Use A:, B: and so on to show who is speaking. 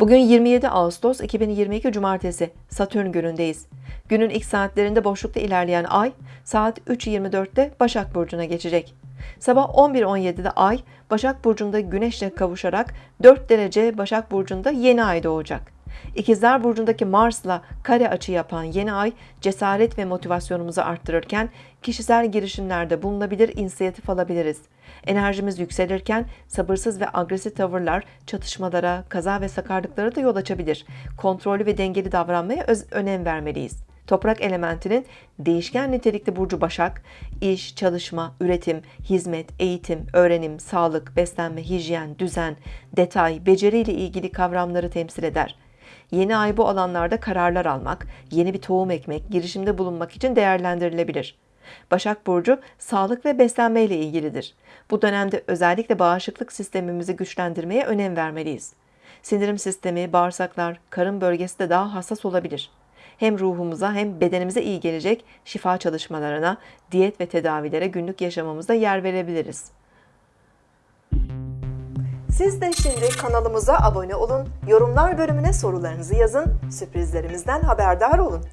A: Bugün 27 Ağustos 2022 Cumartesi Satürn günündeyiz. Günün ilk saatlerinde boşlukta ilerleyen ay saat 3.24'te Başak Burcu'na geçecek. Sabah 11.17'de ay Başak Burcu'nda Güneş'le kavuşarak 4 derece Başak Burcu'nda yeni ay doğacak. İkizler Burcu'ndaki Mars'la kare açı yapan yeni ay cesaret ve motivasyonumuzu arttırırken kişisel girişimlerde bulunabilir, inisiyatif alabiliriz. Enerjimiz yükselirken sabırsız ve agresif tavırlar çatışmalara, kaza ve sakarlıklara da yol açabilir. Kontrollü ve dengeli davranmaya önem vermeliyiz. Toprak elementinin değişken nitelikli burcu Başak, iş, çalışma, üretim, hizmet, eğitim, öğrenim, sağlık, beslenme, hijyen, düzen, detay, beceri ile ilgili kavramları temsil eder. Yeni ay bu alanlarda kararlar almak, yeni bir tohum ekmek, girişimde bulunmak için değerlendirilebilir. Başak Burcu sağlık ve beslenme ile ilgilidir. Bu dönemde özellikle bağışıklık sistemimizi güçlendirmeye önem vermeliyiz. Sindirim sistemi, bağırsaklar, karın bölgesi de daha hassas olabilir. Hem ruhumuza hem bedenimize iyi gelecek şifa çalışmalarına, diyet ve tedavilere günlük yaşamımızda yer verebiliriz. Siz de şimdi kanalımıza abone olun, yorumlar bölümüne sorularınızı yazın, sürprizlerimizden haberdar olun.